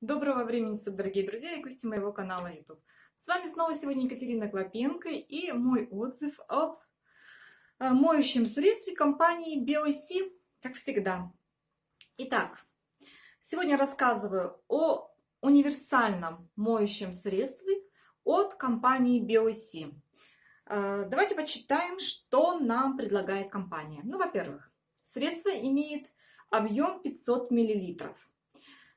Доброго времени суток, дорогие друзья и гости моего канала YouTube. С вами снова сегодня Екатерина Клопенко и мой отзыв об э, моющем средстве компании BioC, как всегда. Итак, сегодня рассказываю о универсальном моющем средстве от компании BioC. Э, давайте почитаем, что нам предлагает компания. Ну, во-первых, средство имеет объем 500 миллилитров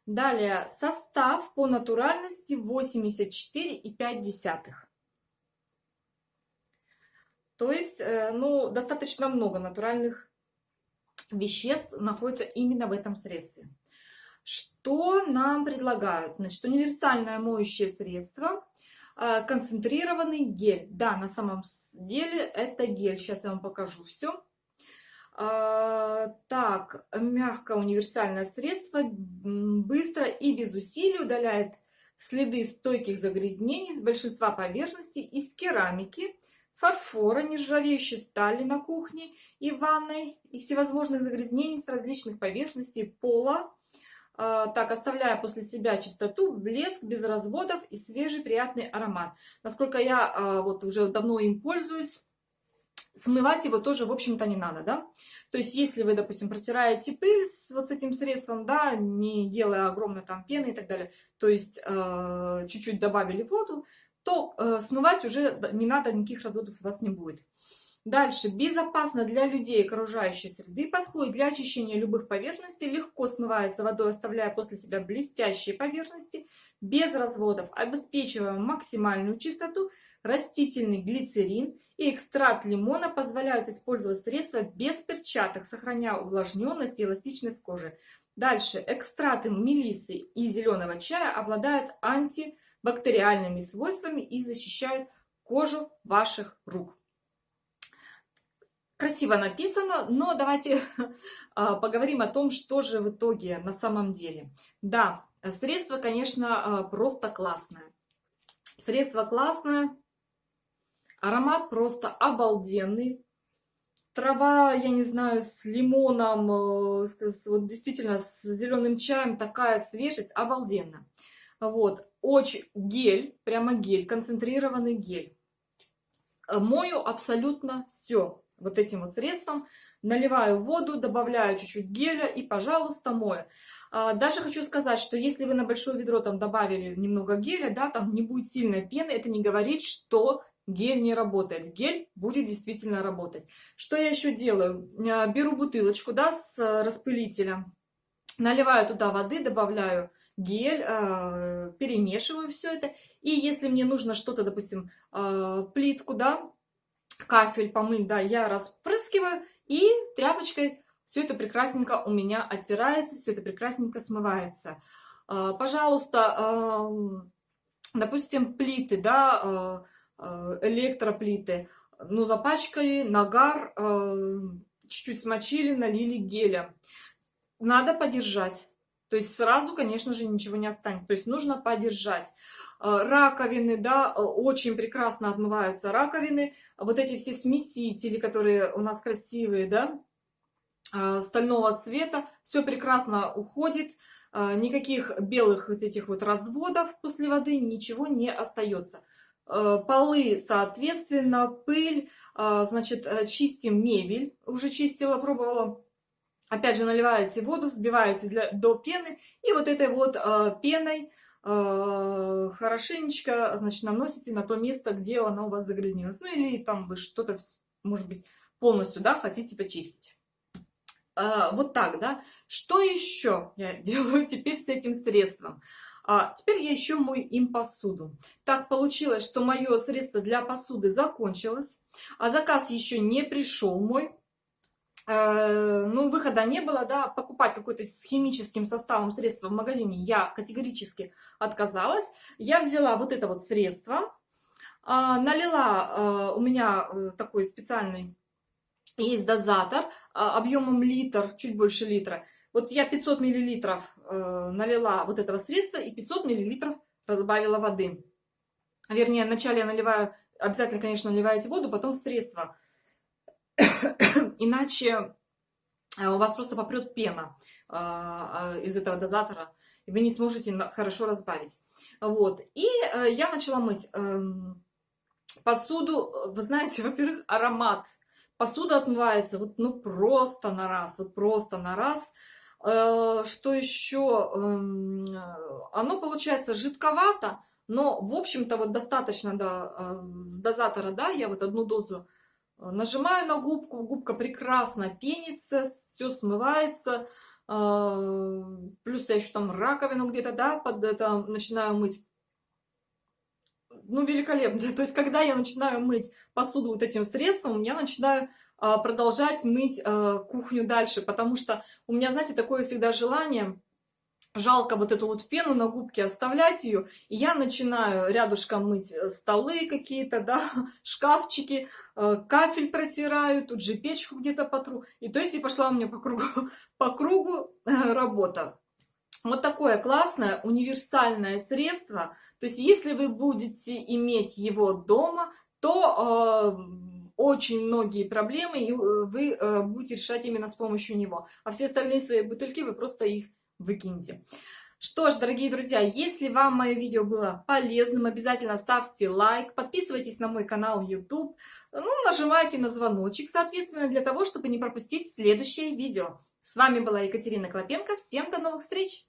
Далее состав по натуральности 84,5. То есть, э, ну, достаточно много натуральных веществ находится именно в этом средстве. Что нам предлагают? Значит, универсальное моющее средство, э, концентрированный гель. Да, на самом деле это гель. Сейчас я вам покажу все. А, так, мягкое универсальное средство быстро и без усилий удаляет следы стойких загрязнений с большинства поверхностей из керамики, фарфора, нержавеющей стали на кухне и ванной и всевозможных загрязнений с различных поверхностей пола, а, так, оставляя после себя чистоту, блеск без разводов и свежий приятный аромат. Насколько я а, вот уже давно им пользуюсь, смывать его тоже, в общем-то, не надо, да. То есть, если вы, допустим, протираете пыль с вот с этим средством, да, не делая огромной там пены и так далее, то есть э, чуть-чуть э, добавили воду, то э, смывать уже не надо, никаких разводов у вас не будет. Дальше. Безопасно для людей окружающей среды. Подходит для очищения любых поверхностей. Легко смывается водой, оставляя после себя блестящие поверхности. Без разводов. Обеспечивая максимальную чистоту. Растительный глицерин и экстракт лимона позволяют использовать средства без перчаток, сохраняя увлажненность и эластичность кожи. Дальше. Экстракты мелиссы и зеленого чая обладают антибактериальными свойствами и защищают кожу ваших рук красиво написано, но давайте а, поговорим о том, что же в итоге на самом деле. Да, средство, конечно, а, просто классное. Средство классное, аромат просто обалденный. Трава, я не знаю, с лимоном, э, с, вот действительно с зеленым чаем, такая свежесть, обалденно. Вот, очень гель, прямо гель, концентрированный гель. Мою абсолютно все вот этим вот средством. Наливаю воду, добавляю чуть-чуть геля и, пожалуйста, мою. А, даже хочу сказать, что если вы на большое ведро там добавили немного геля, да, там не будет сильной пены, это не говорит, что гель не работает. Гель будет действительно работать. Что я еще делаю? А, беру бутылочку, да, с распылителем, наливаю туда воды, добавляю гель, а, перемешиваю все это. И если мне нужно что-то, допустим, плитку, да, кафель помыть, да, я распрыскиваю и тряпочкой все это прекрасненько у меня оттирается, все это прекрасненько смывается. А, пожалуйста, допустим, плиты, да, а, а, электроплиты, ну, запачкали, нагар, чуть-чуть смочили, налили геля. Надо подержать. То есть сразу, конечно же, ничего не останется. То есть нужно подержать. Э, раковины, да, э, очень прекрасно отмываются раковины. Вот эти все смесители, которые у нас красивые, да, э, стального цвета, все прекрасно уходит. Никаких белых вот этих вот разводов после воды, ничего не остается. Полы, соответственно, пыль, значит, чистим мебель, уже чистила, пробовала. Опять же, наливаете воду, взбиваете для, до пены, и вот этой вот пеной Э, хорошенечко, значит, наносите на то место, где оно у вас загрязнилось. Ну или там вы что-то, может быть, полностью, да, хотите почистить. А, вот так, да. Что еще я делаю теперь с этим средством? А, теперь я еще мою им посуду. Так получилось, что мое средство для посуды закончилось, а заказ еще не пришел мой. Э, ну, выхода не было, да, покупать какой-то с химическим составом средства в магазине я категорически отказалась. Я взяла вот это вот средство, а, налила, э, у меня э, такой специальный есть дозатор объемом литр, чуть больше литра. Вот я 500 миллилитров налила вот этого средства и 500 миллилитров разбавила воды. Вернее, вначале я наливаю, обязательно, конечно, наливаете воду, потом средство. Иначе у вас просто попрет пена из этого дозатора, и вы не сможете хорошо разбавить. Вот. И я начала мыть эм, посуду. Вы знаете, во-первых, аромат. Посуда отмывается вот ну просто на раз, вот просто на раз. Э, что еще? Эм, оно получается жидковато, но, в общем-то, вот достаточно э, с дозатора, да, я вот одну дозу э, нажимаю на губку, губка прекрасно пенится, все смывается, плюс я еще там раковину где-то, да, под это начинаю мыть. Ну, великолепно. То есть, когда я начинаю мыть посуду вот этим средством, я начинаю а, продолжать мыть а, кухню дальше, потому что у меня, знаете, такое всегда желание, жалко вот эту вот пену на губке оставлять ее, и я начинаю рядышком мыть э, столы какие-то, да, шкафчики, э, кафель протираю, тут же печку где-то потру, и то есть и пошла у меня по кругу, по кругу э, работа. Вот такое классное универсальное средство, то есть если вы будете иметь его дома, то очень многие проблемы, и вы будете решать именно с помощью него. А все остальные свои бутыльки вы просто их выкиньте. Что ж, дорогие друзья, если вам мое видео было полезным, обязательно ставьте лайк, подписывайтесь на мой канал YouTube, ну, нажимайте на звоночек, соответственно, для того, чтобы не пропустить следующее видео. С вами была Екатерина Клопенко. Всем до новых встреч!